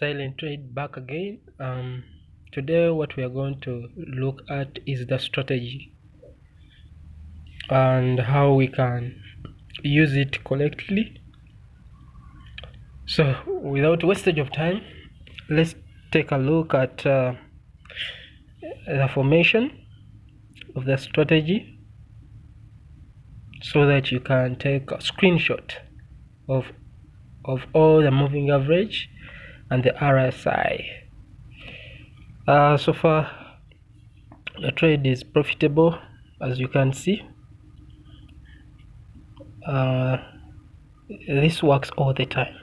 silent trade back again. Um, today what we are going to look at is the strategy and how we can use it correctly. So without wastage of time let's take a look at uh, the formation of the strategy so that you can take a screenshot of of all the moving average and the RSI uh, so far the trade is profitable as you can see. Uh, this works all the time.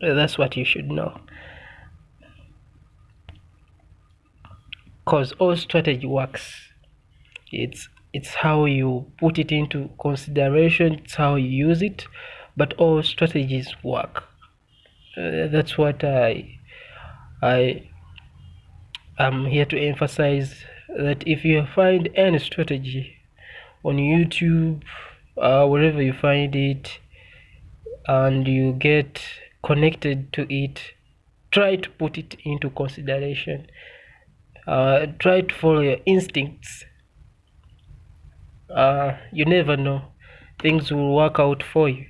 That's what you should know. Because all strategy works. It's it's how you put it into consideration it's how you use it but all strategies work that's what i i am here to emphasize that if you find any strategy on youtube uh, wherever you find it and you get connected to it try to put it into consideration. Uh, try to follow your instincts. Uh, you never know. Things will work out for you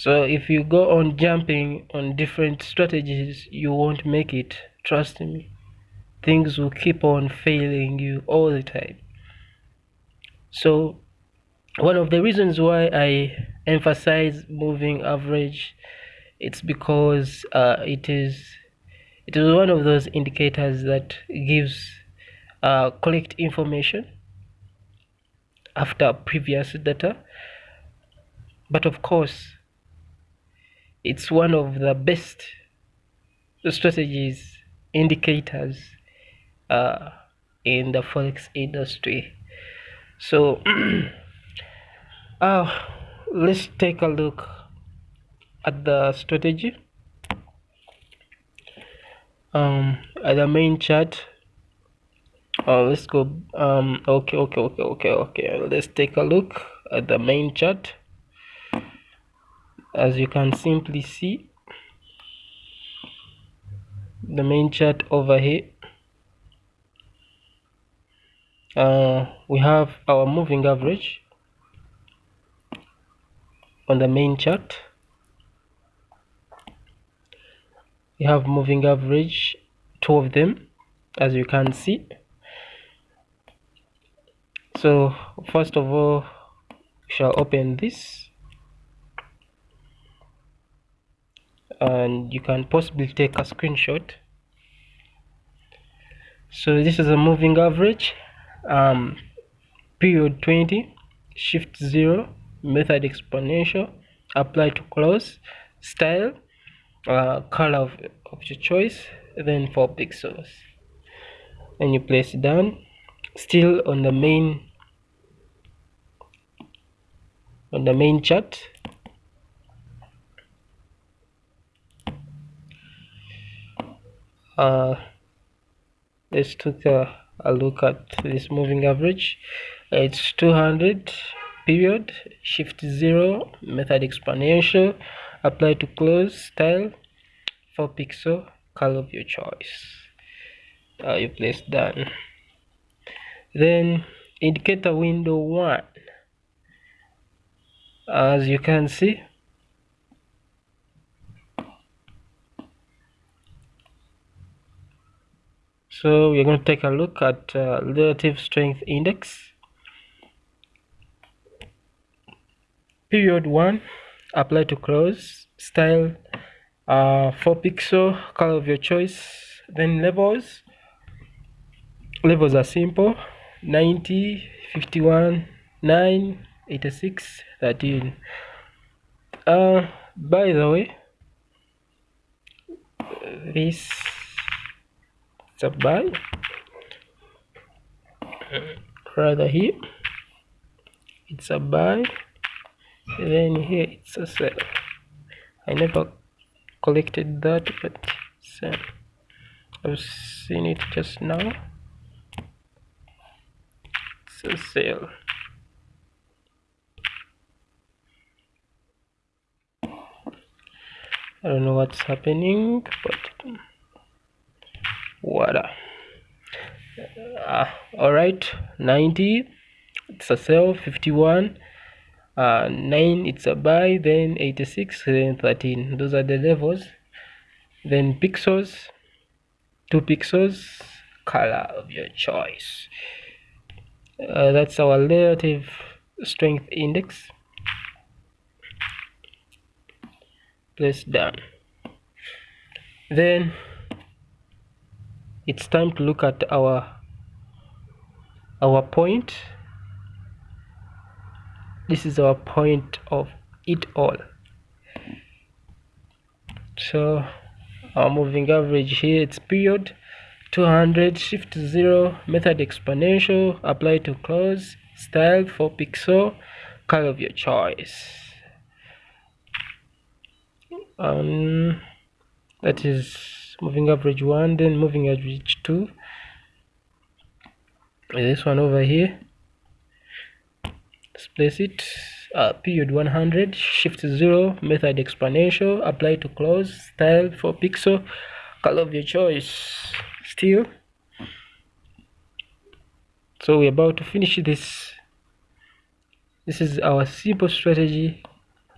so if you go on jumping on different strategies you won't make it. Trust me. Things will keep on failing you all the time. So one of the reasons why i emphasize moving average it's because uh, it is it is one of those indicators that gives uh, correct information after previous data. But of course it's one of the best strategies indicators uh, in the forex industry. So uh, let's take a look at the strategy. Um at the main chart. Uh, let's go um okay okay okay okay okay. Let's take a look at the main chart as you can simply see the main chart over here uh, we have our moving average on the main chart. We have moving average two of them as you can see. So first of all shall open this and you can possibly take a screenshot. So this is a moving average um, period 20 shift 0 method exponential apply to close style uh, color of, of your choice then 4 pixels. And you place it down still on the main on the main chart uh, let's take a, a look at this moving average. It's 200 period shift 0 method exponential apply to close style 4 pixel color of your choice. Uh, you place done? Then indicator window 1 as you can see so we're going to take a look at uh, relative strength index. Period 1 apply to close. Style uh, 4 pixel color of your choice. Then levels. Levels are simple. 90 51 9 86 13 uh by the way this a buy rather here. It's a buy then here it's a sell i never collected that but so uh, i've seen it just now. It's a sale. I don't know what's happening but water uh, all right 90 it's a sell 51 uh, 9 it's a buy then 86 then 13 those are the levels. Then pixels 2 pixels color of your choice. Uh, that's our relative strength index. Place down then it's time to look at our our point. This is our point of it all. So our moving average here it's period 200 shift 0 method exponential apply to close style for pixel color of your choice. Um that is moving average 1 then moving average 2 this one over here. Let's place it. Uh, period 100 shift 0 method exponential apply to close style for pixel color of your choice still so we're about to finish this. This is our simple strategy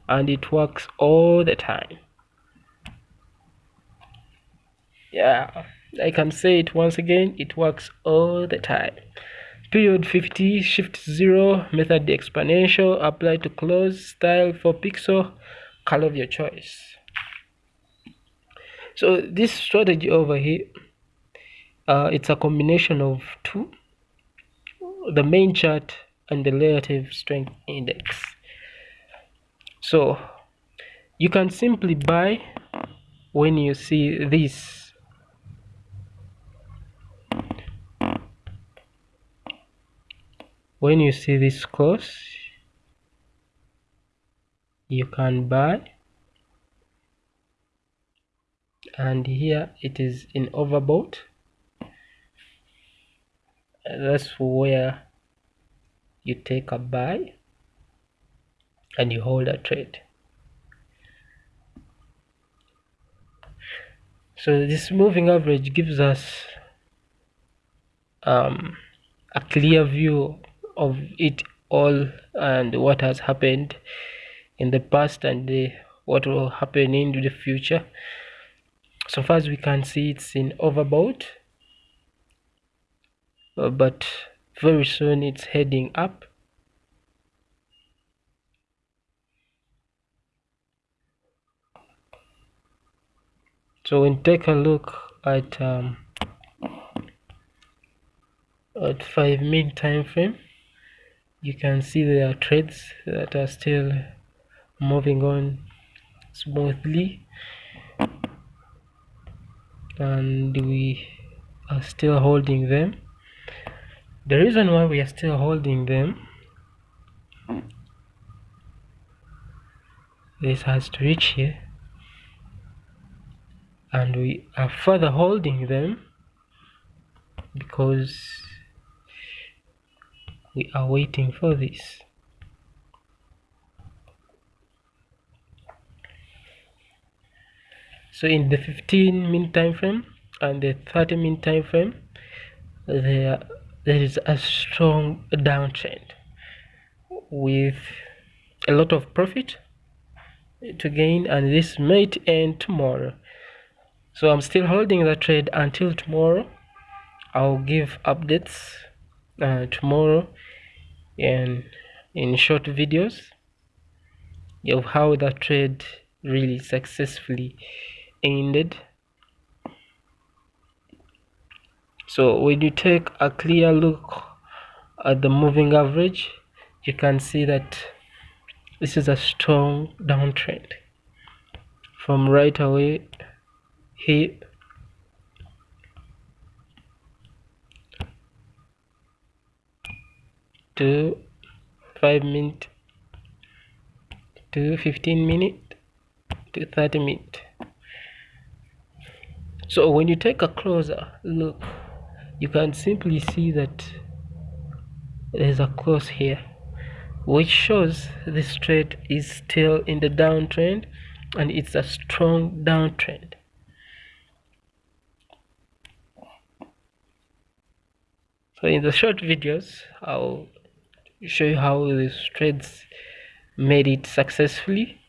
and it works all the time yeah I can say it once again it works all the time. Period 50 shift 0 method exponential apply to close style for pixel color of your choice. So this strategy over here uh, it's a combination of two the main chart and the relative strength index. So you can simply buy when you see this when you see this close you can buy. And here it is in overbought that's where you take a buy and you hold a trade. So this moving average gives us um, a clear view of it all and what has happened in the past and the, what will happen in the future. So far as we can see it's in overbought but very soon it's heading up. So when take a look at um, at 5 minute time frame you can see there are trades that are still moving on smoothly. And we are still holding them. The reason why we are still holding them this has to reach here. And we are further holding them because we are waiting for this. So in the 15 minute time frame and the 30 minute time frame there there is a strong downtrend with a lot of profit to gain and this might end tomorrow. So i'm still holding the trade until tomorrow. I'll give updates uh, tomorrow. And in short videos of how the trade really successfully ended. So when you take a clear look at the moving average you can see that this is a strong downtrend. From right away here to 5 minute to 15 minute to 30 minute. So when you take a closer look you can simply see that there's a close here which shows this trade is still in the downtrend and it's a strong downtrend. So in the short videos I'll show you how these trades made it successfully